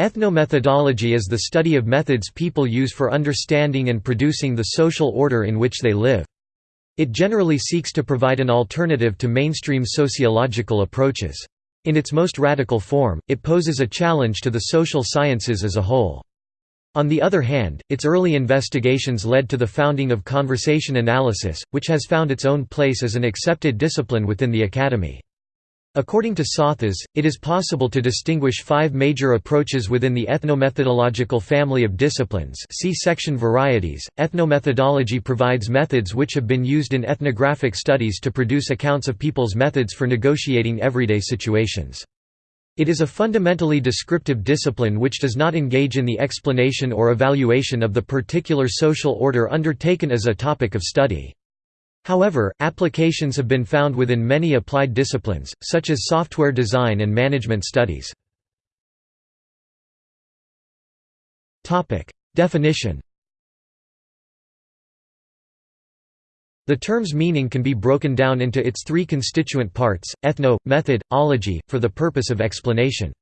Ethnomethodology is the study of methods people use for understanding and producing the social order in which they live. It generally seeks to provide an alternative to mainstream sociological approaches. In its most radical form, it poses a challenge to the social sciences as a whole. On the other hand, its early investigations led to the founding of conversation analysis, which has found its own place as an accepted discipline within the academy. According to Psathas, it is possible to distinguish five major approaches within the ethnomethodological family of disciplines see section Varieties. Ethnomethodology provides methods which have been used in ethnographic studies to produce accounts of people's methods for negotiating everyday situations. It is a fundamentally descriptive discipline which does not engage in the explanation or evaluation of the particular social order undertaken as a topic of study. However, applications have been found within many applied disciplines, such as software design and management studies. Definition The term's meaning can be broken down into its three constituent parts, ethno, method, ology, for the purpose of explanation.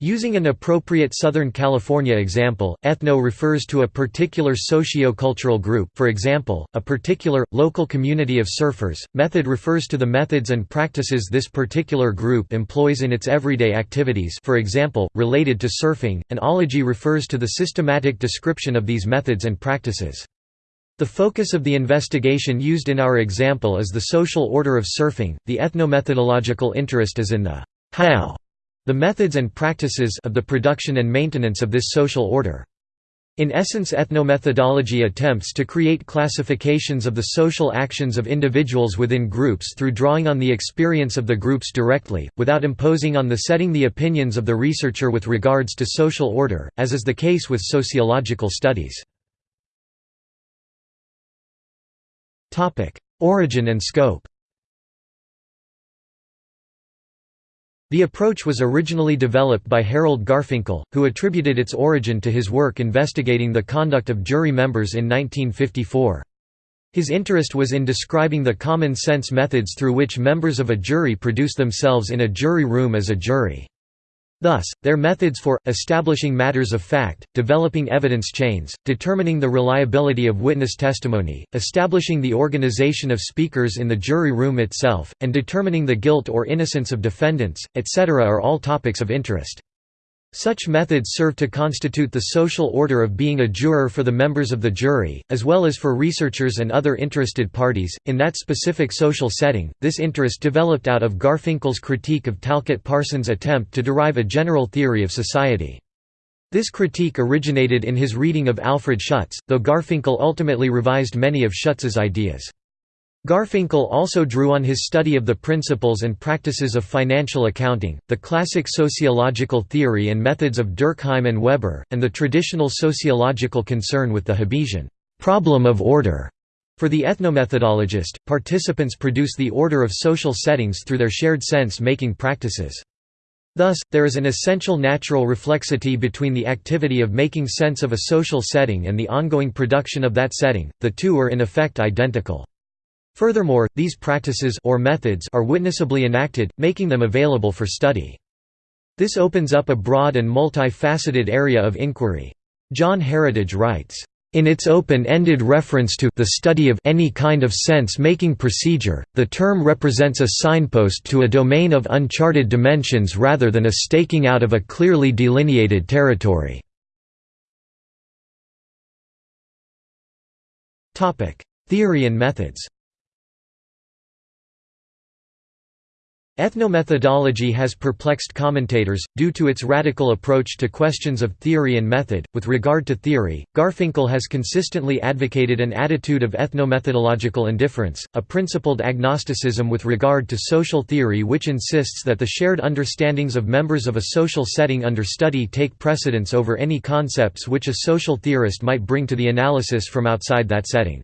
Using an appropriate Southern California example, ethno refers to a particular socio-cultural group for example, a particular, local community of surfers, method refers to the methods and practices this particular group employs in its everyday activities for example, related to surfing, and ology refers to the systematic description of these methods and practices. The focus of the investigation used in our example is the social order of surfing, the ethnomethodological interest is in the how the methods and practices of the production and maintenance of this social order. In essence ethnomethodology attempts to create classifications of the social actions of individuals within groups through drawing on the experience of the groups directly, without imposing on the setting the opinions of the researcher with regards to social order, as is the case with sociological studies. Origin and scope The approach was originally developed by Harold Garfinkel, who attributed its origin to his work investigating the conduct of jury members in 1954. His interest was in describing the common-sense methods through which members of a jury produce themselves in a jury room as a jury. Thus, their methods for, establishing matters of fact, developing evidence chains, determining the reliability of witness testimony, establishing the organization of speakers in the jury room itself, and determining the guilt or innocence of defendants, etc. are all topics of interest. Such methods serve to constitute the social order of being a juror for the members of the jury, as well as for researchers and other interested parties. In that specific social setting, this interest developed out of Garfinkel's critique of Talcott Parsons' attempt to derive a general theory of society. This critique originated in his reading of Alfred Schutz, though Garfinkel ultimately revised many of Schutz's ideas. Garfinkel also drew on his study of the principles and practices of financial accounting, the classic sociological theory and methods of Durkheim and Weber, and the traditional sociological concern with the Hobbesian problem of order. For the ethnomethodologist, participants produce the order of social settings through their shared sense-making practices. Thus, there is an essential natural reflexity between the activity of making sense of a social setting and the ongoing production of that setting, the two are in effect identical. Furthermore, these practices or methods are witnessably enacted, making them available for study. This opens up a broad and multi-faceted area of inquiry. John Heritage writes, in its open-ended reference to the study of any kind of sense-making procedure, the term represents a signpost to a domain of uncharted dimensions rather than a staking out of a clearly delineated territory. Theory and methods Ethnomethodology has perplexed commentators, due to its radical approach to questions of theory and method. With regard to theory, Garfinkel has consistently advocated an attitude of ethnomethodological indifference, a principled agnosticism with regard to social theory which insists that the shared understandings of members of a social setting under study take precedence over any concepts which a social theorist might bring to the analysis from outside that setting.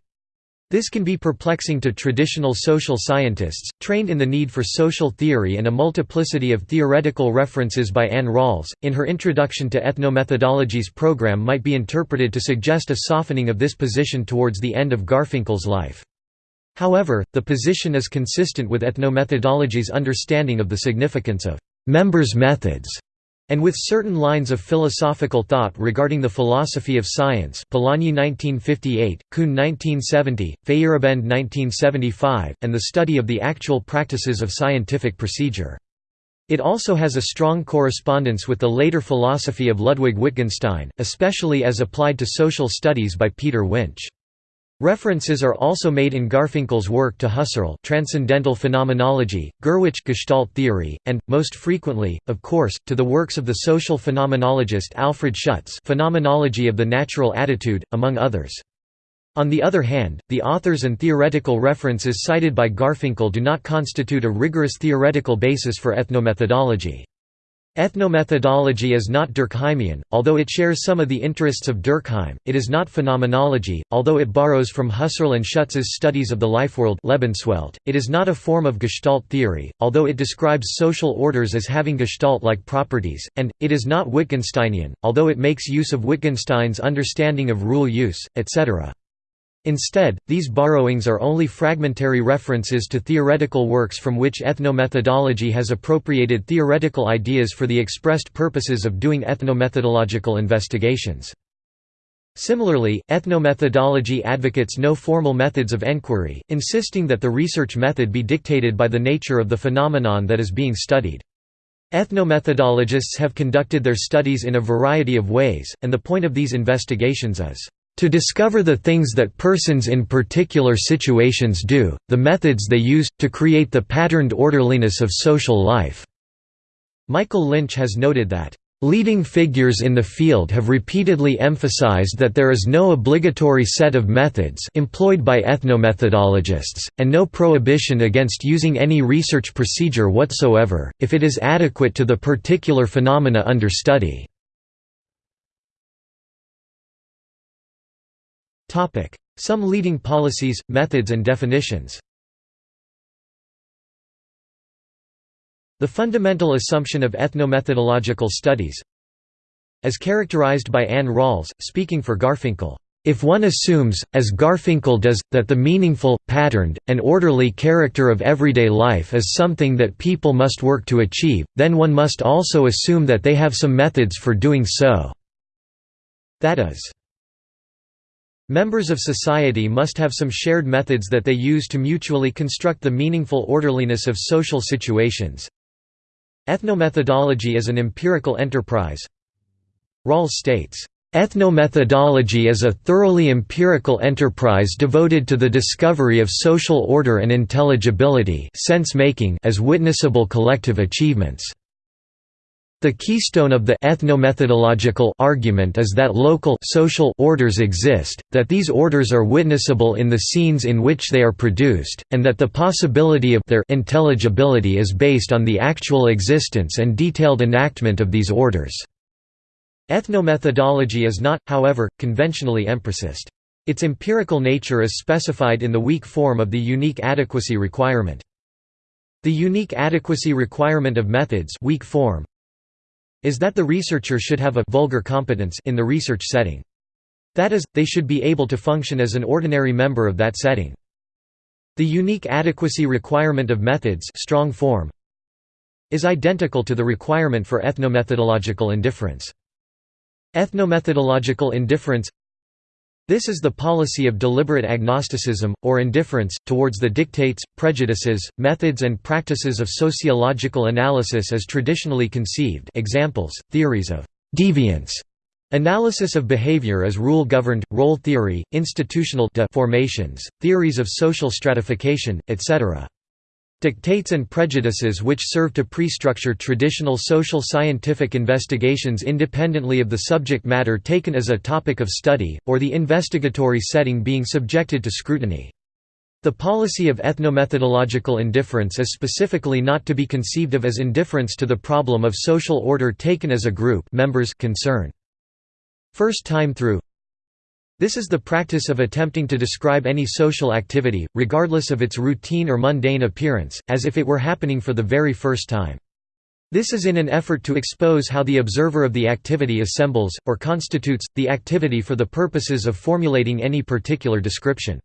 This can be perplexing to traditional social scientists, trained in the need for social theory and a multiplicity of theoretical references by Anne Rawls, in her Introduction to Ethnomethodology's program might be interpreted to suggest a softening of this position towards the end of Garfinkel's life. However, the position is consistent with ethnomethodology's understanding of the significance of «members' methods» and with certain lines of philosophical thought regarding the philosophy of science Polanyi 1958, Kuhn 1970, Feyerabend 1975, and the study of the actual practices of scientific procedure. It also has a strong correspondence with the later philosophy of Ludwig Wittgenstein, especially as applied to social studies by Peter Winch. References are also made in Garfinkel's work to Husserl Transcendental Phenomenology, Gurwitsch Gestalt Theory, and, most frequently, of course, to the works of the social phenomenologist Alfred Schutz Phenomenology of the Natural Attitude, among others. On the other hand, the authors and theoretical references cited by Garfinkel do not constitute a rigorous theoretical basis for ethnomethodology. Ethnomethodology is not Durkheimian, although it shares some of the interests of Durkheim, it is not phenomenology, although it borrows from Husserl and Schutz's studies of the lifeworld Lebenswelt. it is not a form of Gestalt theory, although it describes social orders as having Gestalt-like properties, and, it is not Wittgensteinian, although it makes use of Wittgenstein's understanding of rule use, etc. Instead, these borrowings are only fragmentary references to theoretical works from which ethnomethodology has appropriated theoretical ideas for the expressed purposes of doing ethnomethodological investigations. Similarly, ethnomethodology advocates no formal methods of enquiry, insisting that the research method be dictated by the nature of the phenomenon that is being studied. Ethnomethodologists have conducted their studies in a variety of ways, and the point of these investigations is to discover the things that persons in particular situations do, the methods they use, to create the patterned orderliness of social life." Michael Lynch has noted that, "...leading figures in the field have repeatedly emphasized that there is no obligatory set of methods employed by ethnomethodologists, and no prohibition against using any research procedure whatsoever, if it is adequate to the particular phenomena under study." Some leading policies, methods and definitions The fundamental assumption of ethnomethodological studies As characterized by Anne Rawls, speaking for Garfinkel, if one assumes, as Garfinkel does, that the meaningful, patterned, and orderly character of everyday life is something that people must work to achieve, then one must also assume that they have some methods for doing so. That is, Members of society must have some shared methods that they use to mutually construct the meaningful orderliness of social situations. Ethnomethodology is an empirical enterprise. Rawls states, Ethnomethodology is a thoroughly empirical enterprise devoted to the discovery of social order and intelligibility sense-making as witnessable collective achievements. The keystone of the ethnomethodological argument is that local social orders exist, that these orders are witnessable in the scenes in which they are produced, and that the possibility of their intelligibility is based on the actual existence and detailed enactment of these orders. Ethnomethodology is not, however, conventionally empiricist. Its empirical nature is specified in the weak form of the unique adequacy requirement. The unique adequacy requirement of methods weak form is that the researcher should have a vulgar competence in the research setting. That is, they should be able to function as an ordinary member of that setting. The unique adequacy requirement of methods strong form is identical to the requirement for ethnomethodological indifference. Ethnomethodological indifference this is the policy of deliberate agnosticism, or indifference, towards the dictates, prejudices, methods and practices of sociological analysis as traditionally conceived examples, theories of «deviance», analysis of behavior as rule-governed, role theory, institutional formations, theories of social stratification, etc. Dictates and prejudices which serve to pre-structure traditional social scientific investigations independently of the subject matter taken as a topic of study, or the investigatory setting being subjected to scrutiny. The policy of ethnomethodological indifference is specifically not to be conceived of as indifference to the problem of social order taken as a group members concern. First time through this is the practice of attempting to describe any social activity, regardless of its routine or mundane appearance, as if it were happening for the very first time. This is in an effort to expose how the observer of the activity assembles, or constitutes, the activity for the purposes of formulating any particular description.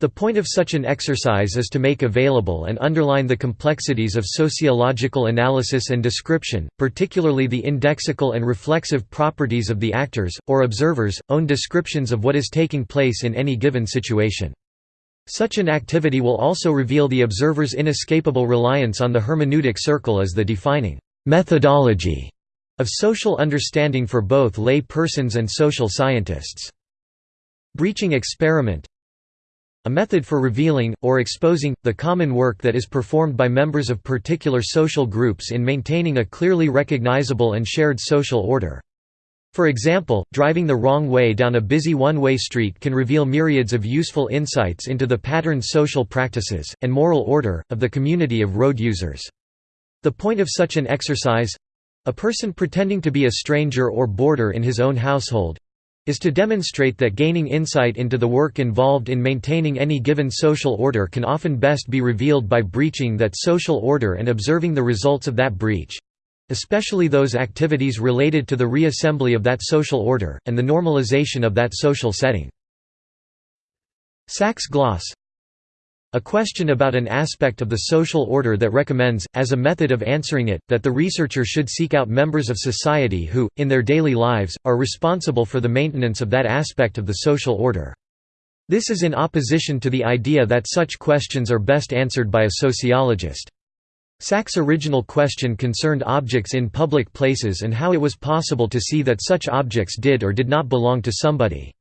The point of such an exercise is to make available and underline the complexities of sociological analysis and description, particularly the indexical and reflexive properties of the actors, or observers, own descriptions of what is taking place in any given situation. Such an activity will also reveal the observer's inescapable reliance on the hermeneutic circle as the defining methodology of social understanding for both lay persons and social scientists. Breaching experiment a method for revealing, or exposing, the common work that is performed by members of particular social groups in maintaining a clearly recognizable and shared social order. For example, driving the wrong way down a busy one-way street can reveal myriads of useful insights into the patterned social practices, and moral order, of the community of road users. The point of such an exercise—a person pretending to be a stranger or boarder in his own household, is to demonstrate that gaining insight into the work involved in maintaining any given social order can often best be revealed by breaching that social order and observing the results of that breach especially those activities related to the reassembly of that social order, and the normalization of that social setting. Sacks gloss a question about an aspect of the social order that recommends, as a method of answering it, that the researcher should seek out members of society who, in their daily lives, are responsible for the maintenance of that aspect of the social order. This is in opposition to the idea that such questions are best answered by a sociologist. Sacks' original question concerned objects in public places and how it was possible to see that such objects did or did not belong to somebody.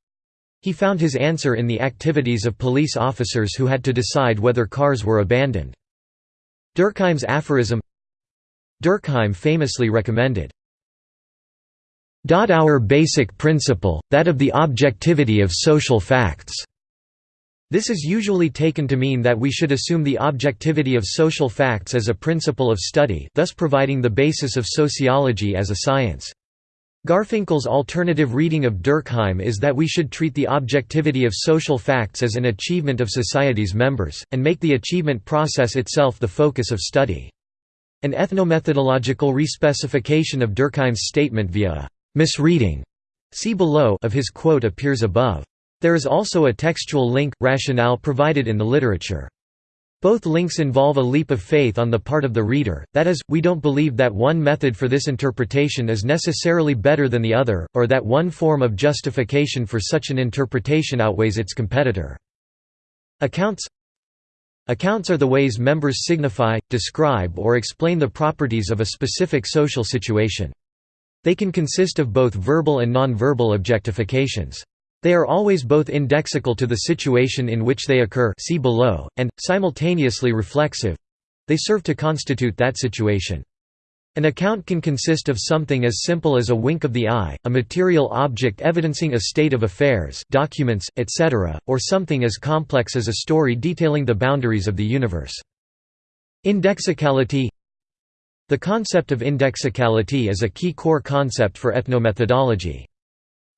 He found his answer in the activities of police officers who had to decide whether cars were abandoned. Durkheim's aphorism Durkheim famously recommended, our basic principle, that of the objectivity of social facts." This is usually taken to mean that we should assume the objectivity of social facts as a principle of study thus providing the basis of sociology as a science. Garfinkel's alternative reading of Durkheim is that we should treat the objectivity of social facts as an achievement of society's members, and make the achievement process itself the focus of study. An ethnomethodological respecification of Durkheim's statement via a misreading see below of his quote appears above. There is also a textual link, rationale provided in the literature. Both links involve a leap of faith on the part of the reader, that is, we don't believe that one method for this interpretation is necessarily better than the other, or that one form of justification for such an interpretation outweighs its competitor. Accounts Accounts are the ways members signify, describe or explain the properties of a specific social situation. They can consist of both verbal and non-verbal objectifications. They are always both indexical to the situation in which they occur see below, and, simultaneously reflexive. They serve to constitute that situation. An account can consist of something as simple as a wink of the eye, a material object evidencing a state of affairs documents, etc., or something as complex as a story detailing the boundaries of the universe. Indexicality The concept of indexicality is a key core concept for ethnomethodology.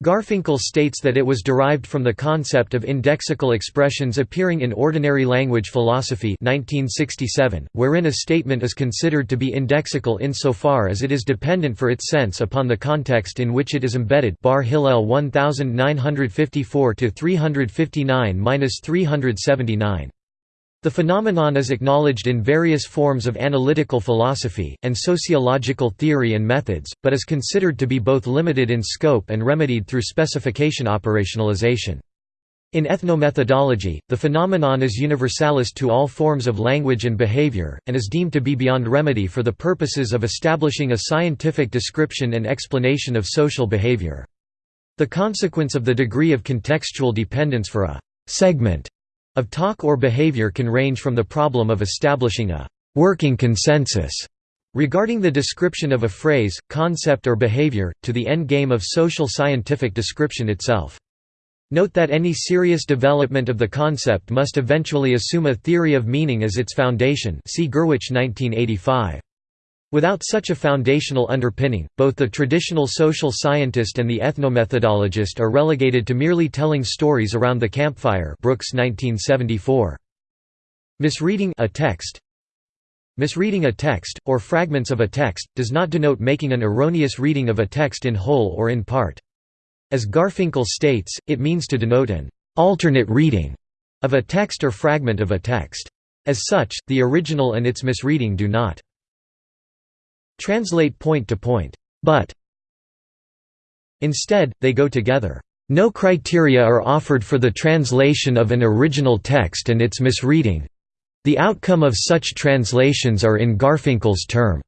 Garfinkel states that it was derived from the concept of indexical expressions appearing in Ordinary Language Philosophy 1967, wherein a statement is considered to be indexical insofar as it is dependent for its sense upon the context in which it is embedded Bar Hillel 1954–359–379 the phenomenon is acknowledged in various forms of analytical philosophy, and sociological theory and methods, but is considered to be both limited in scope and remedied through specification operationalization. In ethnomethodology, the phenomenon is universalist to all forms of language and behavior, and is deemed to be beyond remedy for the purposes of establishing a scientific description and explanation of social behavior. The consequence of the degree of contextual dependence for a segment of talk or behavior can range from the problem of establishing a «working consensus» regarding the description of a phrase, concept or behavior, to the end game of social scientific description itself. Note that any serious development of the concept must eventually assume a theory of meaning as its foundation see Gurwitsch 1985. Without such a foundational underpinning, both the traditional social scientist and the ethnomethodologist are relegated to merely telling stories around the campfire Brooks 1974. Misreading a text Misreading a text, or fragments of a text, does not denote making an erroneous reading of a text in whole or in part. As Garfinkel states, it means to denote an alternate reading of a text or fragment of a text. As such, the original and its misreading do not translate point to point, but instead, they go together. No criteria are offered for the translation of an original text and its misreading. The outcome of such translations are in Garfinkel's term,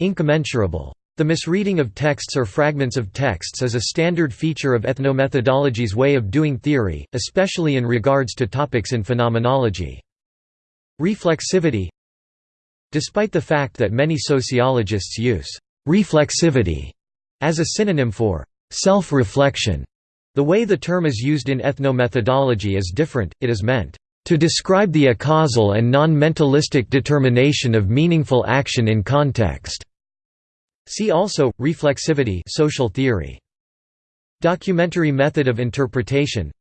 incommensurable. The misreading of texts or fragments of texts is a standard feature of ethnomethodology's way of doing theory, especially in regards to topics in phenomenology. Reflexivity Despite the fact that many sociologists use «reflexivity» as a synonym for «self-reflection», the way the term is used in ethnomethodology is different, it is meant to describe the acausal and non-mentalistic determination of meaningful action in context. See also reflexivity, social theory. Documentary method of interpretation.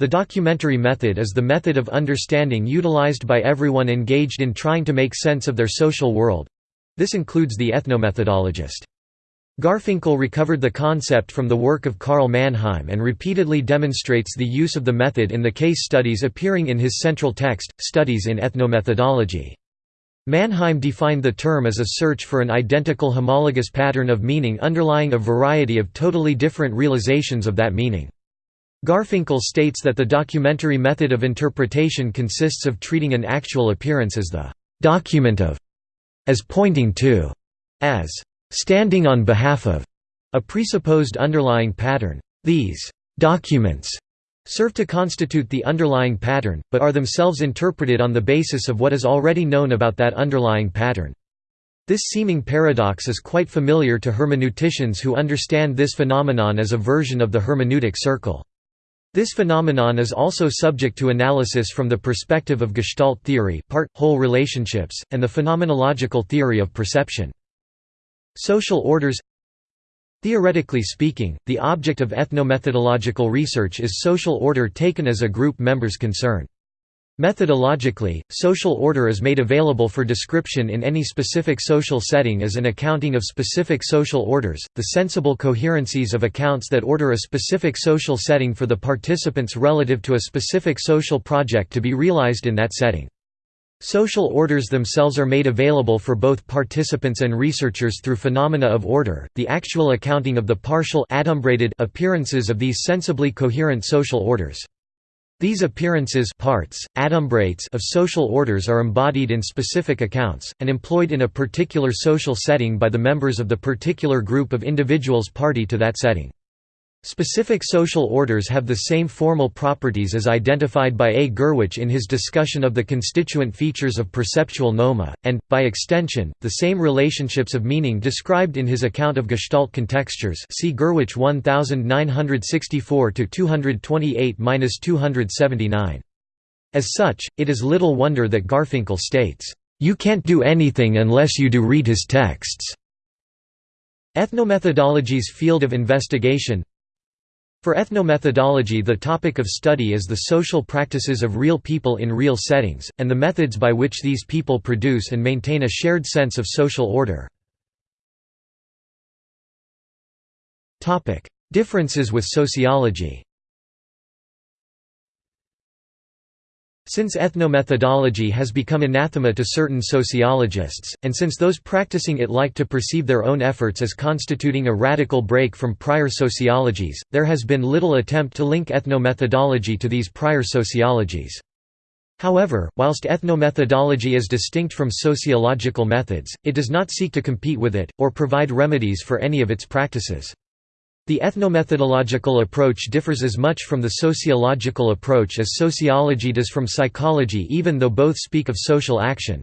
The documentary method is the method of understanding utilized by everyone engaged in trying to make sense of their social world. This includes the ethnomethodologist. Garfinkel recovered the concept from the work of Karl Mannheim and repeatedly demonstrates the use of the method in the case studies appearing in his central text, Studies in Ethnomethodology. Mannheim defined the term as a search for an identical homologous pattern of meaning underlying a variety of totally different realizations of that meaning. Garfinkel states that the documentary method of interpretation consists of treating an actual appearance as the «document of», as pointing to, as «standing on behalf of» a presupposed underlying pattern. These «documents» serve to constitute the underlying pattern, but are themselves interpreted on the basis of what is already known about that underlying pattern. This seeming paradox is quite familiar to hermeneuticians who understand this phenomenon as a version of the hermeneutic circle. This phenomenon is also subject to analysis from the perspective of Gestalt theory part-whole relationships, and the phenomenological theory of perception. Social orders Theoretically speaking, the object of ethnomethodological research is social order taken as a group member's concern. Methodologically, social order is made available for description in any specific social setting as an accounting of specific social orders, the sensible coherencies of accounts that order a specific social setting for the participants relative to a specific social project to be realized in that setting. Social orders themselves are made available for both participants and researchers through phenomena of order, the actual accounting of the partial appearances of these sensibly coherent social orders. These appearances parts, adumbrates of social orders are embodied in specific accounts, and employed in a particular social setting by the members of the particular group of individuals party to that setting. Specific social orders have the same formal properties as identified by A. Gurwitsch in his discussion of the constituent features of perceptual noema, and, by extension, the same relationships of meaning described in his account of Gestalt contextures see Gurwitsch 1964–228–279. As such, it is little wonder that Garfinkel states, "...you can't do anything unless you do read his texts." Ethnomethodology's field of investigation for ethnomethodology the topic of study is the social practices of real people in real settings, and the methods by which these people produce and maintain a shared sense of social order. Differences with sociology Since ethnomethodology has become anathema to certain sociologists, and since those practicing it like to perceive their own efforts as constituting a radical break from prior sociologies, there has been little attempt to link ethnomethodology to these prior sociologies. However, whilst ethnomethodology is distinct from sociological methods, it does not seek to compete with it, or provide remedies for any of its practices. The ethnomethodological approach differs as much from the sociological approach as sociology does from psychology even though both speak of social action.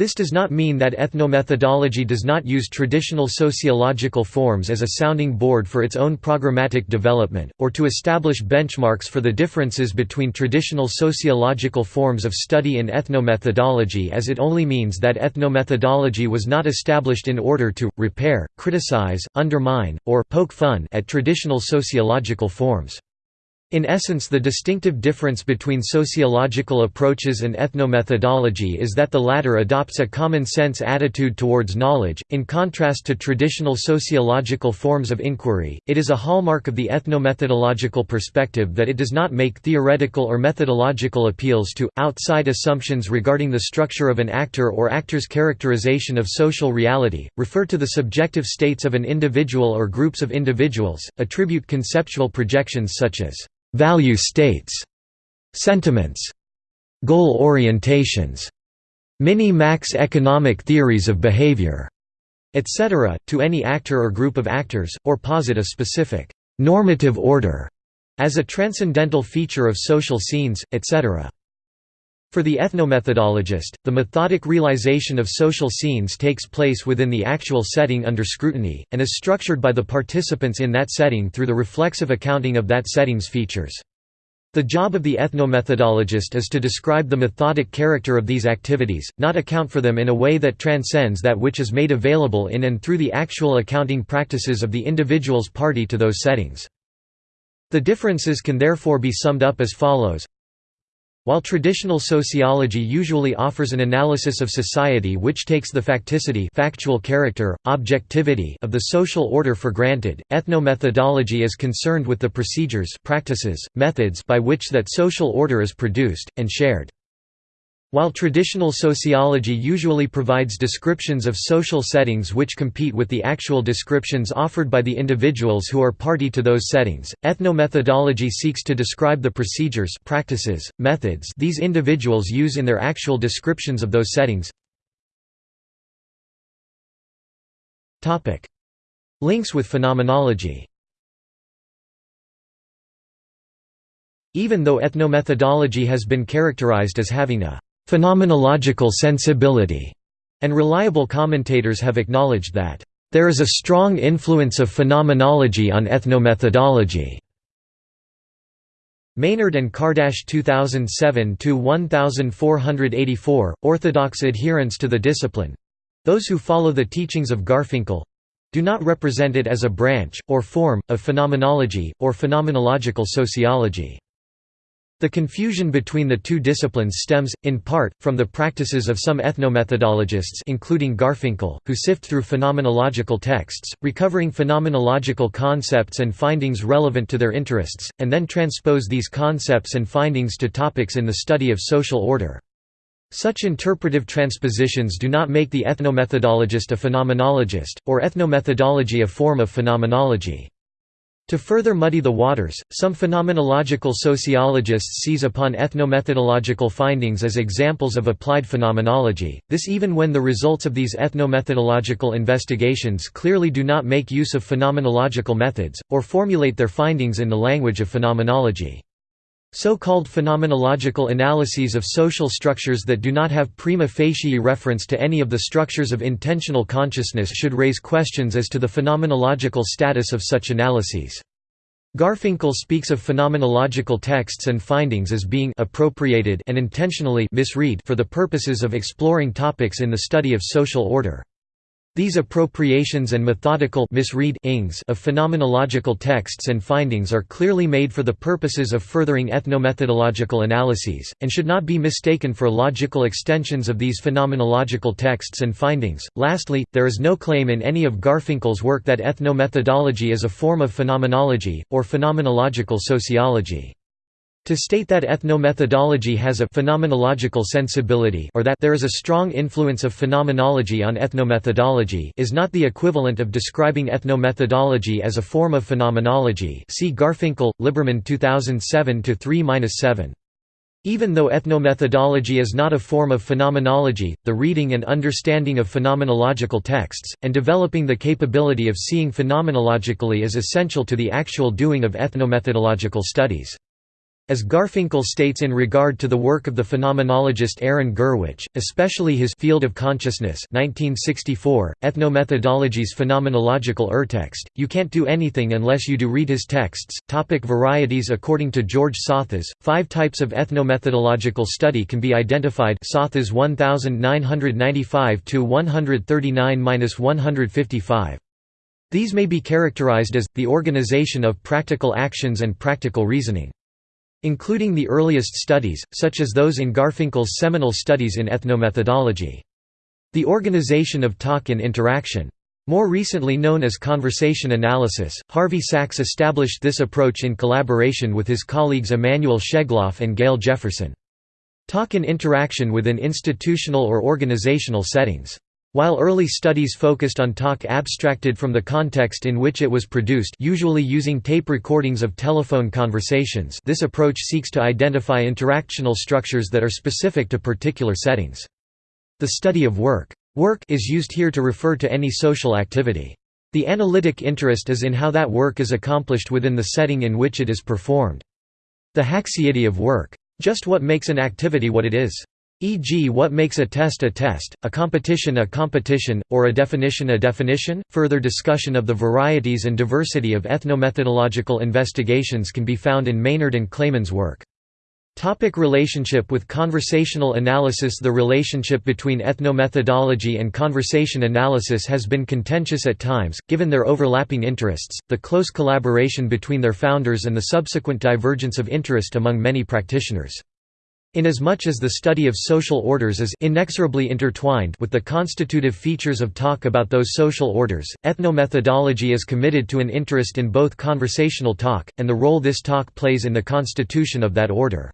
This does not mean that ethnomethodology does not use traditional sociological forms as a sounding board for its own programmatic development, or to establish benchmarks for the differences between traditional sociological forms of study and ethnomethodology as it only means that ethnomethodology was not established in order to, repair, criticize, undermine, or poke fun at traditional sociological forms. In essence the distinctive difference between sociological approaches and ethnomethodology is that the latter adopts a common-sense attitude towards knowledge, in contrast to traditional sociological forms of inquiry, it is a hallmark of the ethnomethodological perspective that it does not make theoretical or methodological appeals to, outside assumptions regarding the structure of an actor or actor's characterization of social reality, refer to the subjective states of an individual or groups of individuals, attribute conceptual projections such as value states, sentiments, goal orientations, mini-max economic theories of behavior, etc., to any actor or group of actors, or posit a specific normative order as a transcendental feature of social scenes, etc. For the ethnomethodologist, the methodic realization of social scenes takes place within the actual setting under scrutiny, and is structured by the participants in that setting through the reflexive accounting of that setting's features. The job of the ethnomethodologist is to describe the methodic character of these activities, not account for them in a way that transcends that which is made available in and through the actual accounting practices of the individuals party to those settings. The differences can therefore be summed up as follows while traditional sociology usually offers an analysis of society which takes the facticity factual character, objectivity of the social order for granted, ethnomethodology is concerned with the procedures practices, methods by which that social order is produced, and shared. While traditional sociology usually provides descriptions of social settings which compete with the actual descriptions offered by the individuals who are party to those settings, ethnomethodology seeks to describe the procedures practices, methods these individuals use in their actual descriptions of those settings. Links with phenomenology. Even though ethnomethodology has been characterized as having a phenomenological sensibility, and reliable commentators have acknowledged that there is a strong influence of phenomenology on ethnomethodology. Maynard and Kardash 2007-1484, Orthodox adherents to the discipline—those who follow the teachings of Garfinkel—do not represent it as a branch, or form, of phenomenology, or phenomenological sociology. The confusion between the two disciplines stems, in part, from the practices of some ethnomethodologists including Garfinkel, who sift through phenomenological texts, recovering phenomenological concepts and findings relevant to their interests, and then transpose these concepts and findings to topics in the study of social order. Such interpretive transpositions do not make the ethnomethodologist a phenomenologist, or ethnomethodology a form of phenomenology. To further muddy the waters, some phenomenological sociologists seize upon ethnomethodological findings as examples of applied phenomenology, this even when the results of these ethnomethodological investigations clearly do not make use of phenomenological methods, or formulate their findings in the language of phenomenology. So-called phenomenological analyses of social structures that do not have prima facie reference to any of the structures of intentional consciousness should raise questions as to the phenomenological status of such analyses. Garfinkel speaks of phenomenological texts and findings as being appropriated and intentionally misread for the purposes of exploring topics in the study of social order. These appropriations and methodical misread of phenomenological texts and findings are clearly made for the purposes of furthering ethnomethodological analyses, and should not be mistaken for logical extensions of these phenomenological texts and findings. Lastly, there is no claim in any of Garfinkel's work that ethnomethodology is a form of phenomenology, or phenomenological sociology. To state that ethnomethodology has a phenomenological sensibility or that there is a strong influence of phenomenology on ethnomethodology is not the equivalent of describing ethnomethodology as a form of phenomenology see Garfinkel, Liberman 2007-3-7. Even though ethnomethodology is not a form of phenomenology, the reading and understanding of phenomenological texts, and developing the capability of seeing phenomenologically is essential to the actual doing of ethnomethodological studies. As Garfinkel states in regard to the work of the phenomenologist Aron Gurwitsch, especially his Field of Consciousness 1964, Ethnomethodology's phenomenological urtext, you can't do anything unless you do read his texts. Topic varieties According to George Psathas, five types of ethnomethodological study can be identified Psathas 1995–139–155. These may be characterized as, the organization of practical actions and practical reasoning. Including the earliest studies, such as those in Garfinkel's seminal studies in ethnomethodology. The organization of talk and interaction. More recently known as conversation analysis, Harvey Sacks established this approach in collaboration with his colleagues Emanuel Schegloff and Gail Jefferson. Talk and interaction within institutional or organizational settings. While early studies focused on talk abstracted from the context in which it was produced usually using tape recordings of telephone conversations this approach seeks to identify interactional structures that are specific to particular settings. The study of work. Work is used here to refer to any social activity. The analytic interest is in how that work is accomplished within the setting in which it is performed. The haecceity of work. Just what makes an activity what it is. E.g. what makes a test a test, a competition a competition, or a definition a definition. Further discussion of the varieties and diversity of ethnomethodological investigations can be found in Maynard and Clayman's work. Topic relationship with conversational analysis The relationship between ethnomethodology and conversation analysis has been contentious at times, given their overlapping interests, the close collaboration between their founders and the subsequent divergence of interest among many practitioners. Inasmuch as the study of social orders is inexorably intertwined with the constitutive features of talk about those social orders, ethnomethodology is committed to an interest in both conversational talk, and the role this talk plays in the constitution of that order.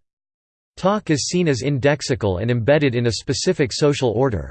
Talk is seen as indexical and embedded in a specific social order.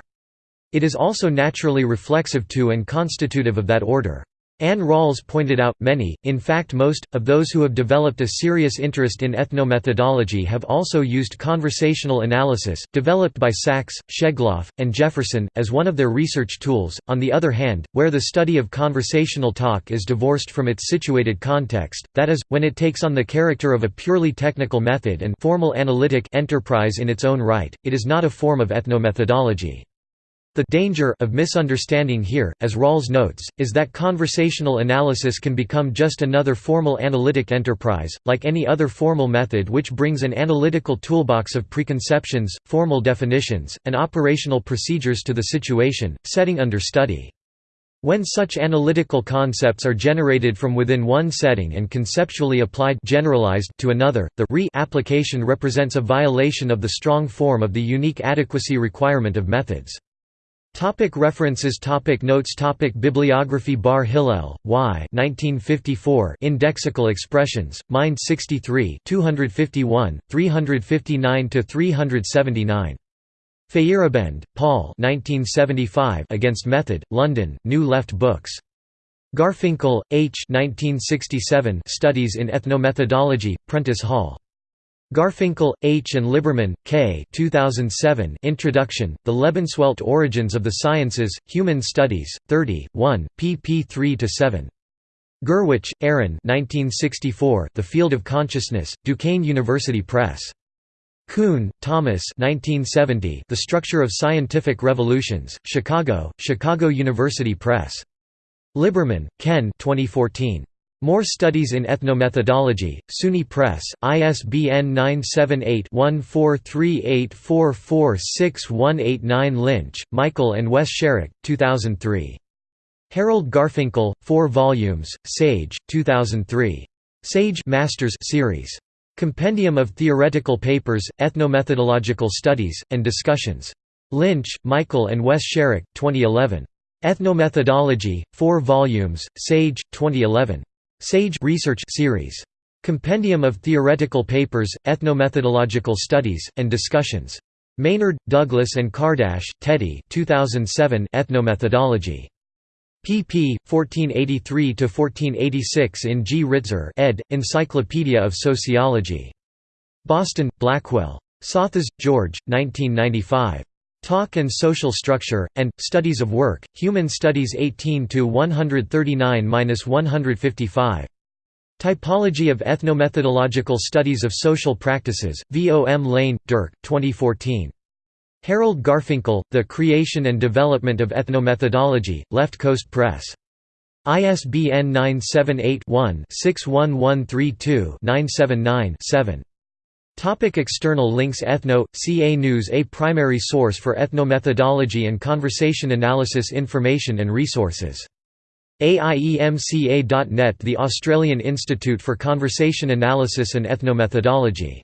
It is also naturally reflexive to and constitutive of that order. Anne Rawls pointed out, many, in fact most, of those who have developed a serious interest in ethnomethodology have also used conversational analysis, developed by Sacks, Schegloff, and Jefferson, as one of their research tools. On the other hand, where the study of conversational talk is divorced from its situated context, that is, when it takes on the character of a purely technical method and formal analytic enterprise in its own right, it is not a form of ethnomethodology. The danger of misunderstanding here, as Rawls notes, is that conversational analysis can become just another formal analytic enterprise, like any other formal method which brings an analytical toolbox of preconceptions, formal definitions, and operational procedures to the situation, setting under study. When such analytical concepts are generated from within one setting and conceptually applied generalized to another, the re-application represents a violation of the strong form of the unique adequacy requirement of methods. Topic references topic Notes topic Bibliography Bar Hillel, Y 1954 Indexical Expressions, Mind 63 251, 359–379. Feyerabend, Paul 1975 Against Method, London, New Left Books. Garfinkel, H. 1967 Studies in Ethnomethodology, Prentice Hall. Garfinkel, H. and Liberman, K. 2007 Introduction, The Lebenswelt Origins of the Sciences, Human Studies, 30, 1, pp 3–7. Gurwitsch, Aron The Field of Consciousness, Duquesne University Press. Kuhn, Thomas 1970 The Structure of Scientific Revolutions, Chicago, Chicago University Press. Liberman, Ken 2014. More Studies in Ethnomethodology, SUNY Press, ISBN 978-1438446189 Lynch, Michael and Wes Sharrock, 2003. Harold Garfinkel, 4 volumes, Sage, 2003. Sage Masters series. Compendium of Theoretical Papers, Ethnomethodological Studies, and Discussions. Lynch, Michael and Wes Sharrock, 2011. Ethnomethodology, 4 volumes, Sage, 2011. Sage Research Series. Compendium of Theoretical Papers, Ethnomethodological Studies, and Discussions. Maynard, Douglas and Kardash, Teddy 2007 Ethnomethodology. pp. 1483–1486 in G. Ritzer ed., Encyclopedia of Sociology. Boston, Blackwell. Psathas, George, 1995. Talk and Social Structure, and, Studies of Work, Human Studies 18–139–155. Typology of Ethnomethodological Studies of Social Practices, V. O. M. Lane, Dirk, 2014. Harold Garfinkel, The Creation and Development of Ethnomethodology, Left Coast Press. ISBN 978 one 61132 979 7. Topic external links Ethno, CA News A primary source for ethnomethodology and conversation analysis information and resources. AIEMCA.net The Australian Institute for Conversation Analysis and Ethnomethodology